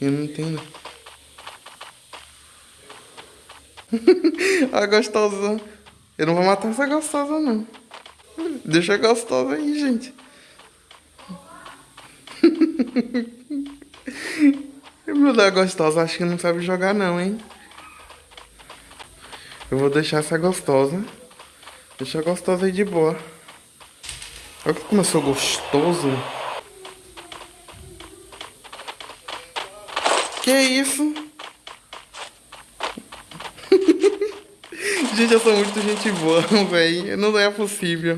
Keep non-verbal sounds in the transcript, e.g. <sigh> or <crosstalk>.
Eu não entendo. <laughs> a gostosa. Eu não vou matar essa gostosa, não. Deixa a gostosa aí, gente. <laughs> Meu Deus, gostosa, acho que não sabe jogar não, hein? Eu vou deixar essa gostosa. Deixa a gostosa aí de boa. Olha como eu sou gostoso. Que isso? <laughs> gente, eu sou muito gente boa, <laughs> velho. Não é possível.